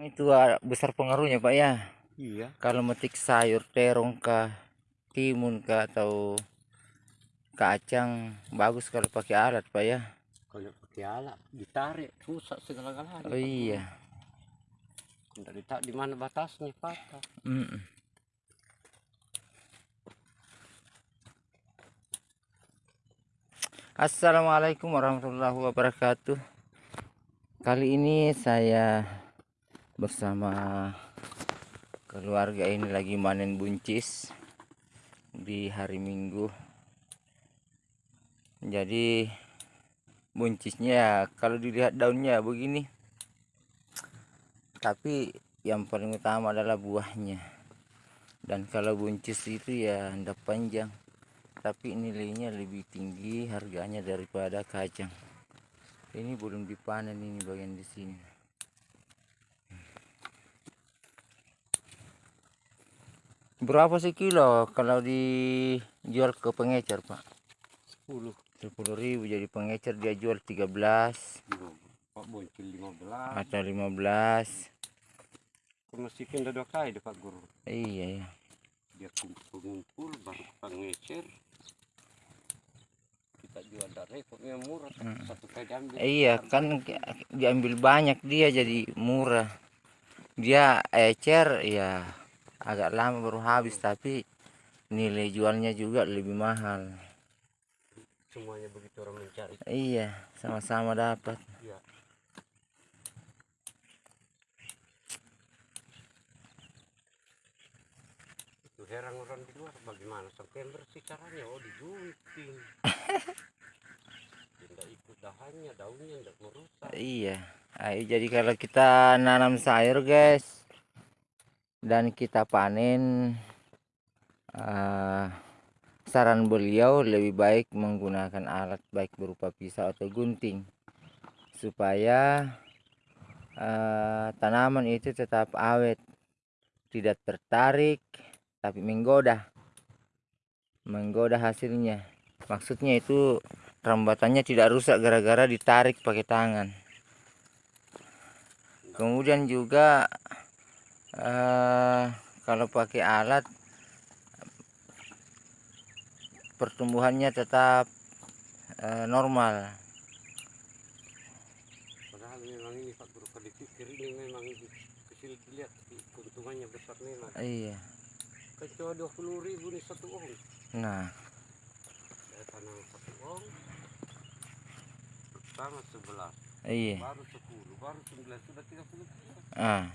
itu ah, besar pengaruhnya pak ya Iya. kalau metik sayur terong kah timun kah atau kacang bagus kalau pakai alat pak ya Kalau pakai alat ditarik rusak segala galanya. oh iya Tidak ditarik di mana batasnya patah. Mm-mm. Assalamualaikum warahmatullahi wabarakatuh Kali ini saya bersama keluarga ini lagi manen buncis di hari Minggu. Jadi buncisnya ya, kalau dilihat daunnya begini. Tapi yang paling utama adalah buahnya. Dan kalau buncis itu ya anda panjang. Tapi nilainya lebih tinggi harganya daripada kacang. Ini belum dipanen ini bagian di sini berapa sih kilo kalau dijual ke pengecer pak 10. 10.000 jadi pengecer dia jual 13 Pak boncil 15. atau 15 Kemasikin dua kali dapat guru. iya ya Dia kumpul-kumpul baru pengecer. Kita jual dari repotnya murah. Satu kali diambil. Iya kan diambil banyak dia jadi murah. Dia ecer ya agak lama baru habis tapi nilai jualnya juga lebih mahal. Semuanya begitu orang mencari. Iya sama-sama dapat. Iya. Itu heran orang di luar bagaimana sampai bersih caranya oh digunting. Tidak ikut dahannya, daunnya tidak merusak. Iya. Ayo jadi kalau kita nanam sayur guys dan kita panen eh, saran beliau lebih baik menggunakan alat baik berupa pisau atau gunting. Supaya eh, tanaman itu tetap awet tidak tertarik tapi menggoda. Menggoda hasilnya. Maksudnya itu rambatannya tidak rusak gara-gara ditarik pakai tangan. Kemudian juga eh, kalau pakai alat pertumbuhannya tetap eh, normal. Padahal memang ini Pak Guru kalau dipikir ini memang kecil dilihat tapi keuntungannya besar memang. iya. Kan ribu nih satu nah. Saya tanam satu iya. Baru sepuluh, baru sembilan sudah tiga puluh. ah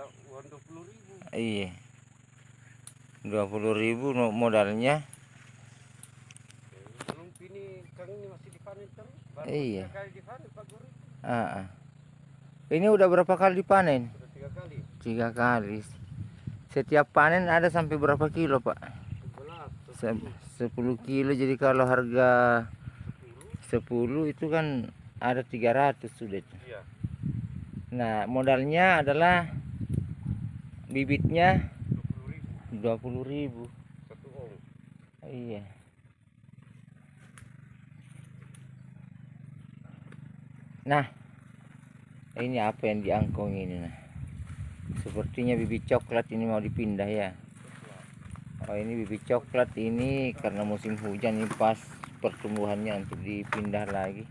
Uang uang dua puluh ribu. iya 20.000 no- modalnya Eh, Belum ini kang ini masih dipanen terus. Baru Iya. tiga kali dipanen Pak Guru. ah, ah. ini udah berapa kali dipanen tiga kali. tiga kali setiap panen ada sampai berapa kilo pak Sebelas, Se- 10 kilo jadi kalau harga sepuluh. 10 itu kan ada 300 sudah. Iya. Nah, modalnya adalah bibitnya Dua puluh 20.000. ribu satu. Iya. Nah, ini apa yang diangkong ini nah. Sepertinya bibit coklat ini mau dipindah ya. Oh, ini bibit coklat ini karena musim hujan ini pas pertumbuhannya untuk dipindah lagi.